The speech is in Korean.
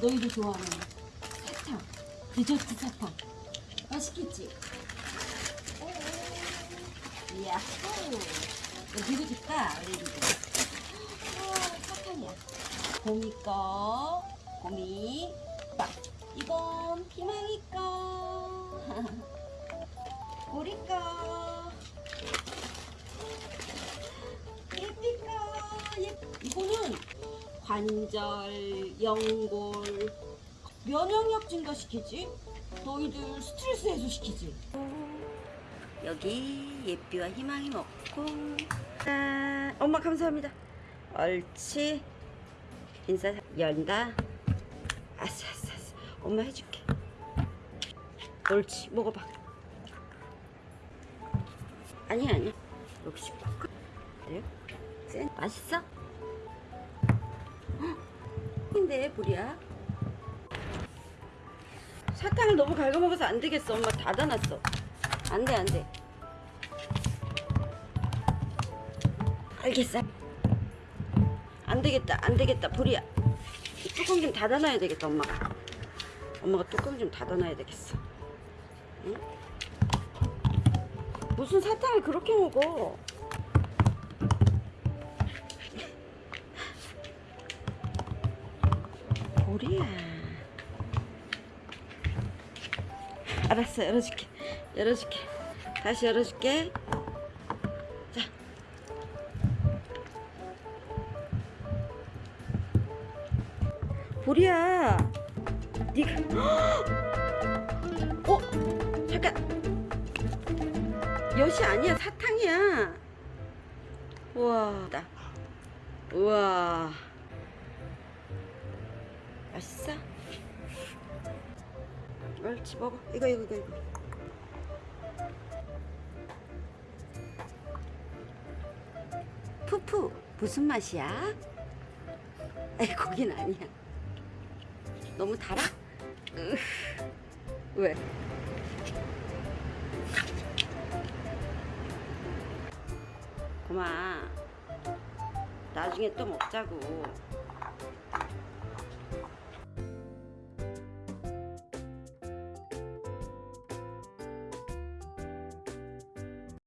너희도 좋아하는 사탕 디저트 사탕. 맛있겠지? 야호! 누구 줄까? 우리 누구 어, 사탕이야 곰이 거 곰이 빡 이건 희망이 거. 우리 거 관절, 연골, 면역력 증가시키지? 너희들 스트레스 해소시키지? 여기 예삐와 희망이 먹고. 짠 엄마 감사합니다. 옳지. 인사 연다. 아싸 아싸 아싸. 엄마 해줄게. 옳지. 먹어봐. 아니야 아니야. 역시. 그래? 센? 맛있어? 근데 불이야. 사탕을 너무 갉아먹어서 안 되겠어. 엄마 닫아놨어. 안돼 안돼. 알겠어. 안 되겠다 안 되겠다 불이야. 이 뚜껑 좀 닫아놔야 되겠다 엄마가. 엄마가 뚜껑 좀 닫아놔야 되겠어. 응? 무슨 사탕을 그렇게 먹어 보리야. 알았어 열어줄게. 열어줄게. 다시 열어줄게. 자. 보리야. 니가 어? 잠깐. 엿이 아니야 사탕이야. 우와. 나 우와 맛있어? 옳지 먹어 이거 이거 이거 이거 푸푸 무슨 맛이야? 에이 거긴 아니야 너무 달아? 으, 왜? 고마 나중에 또 먹자고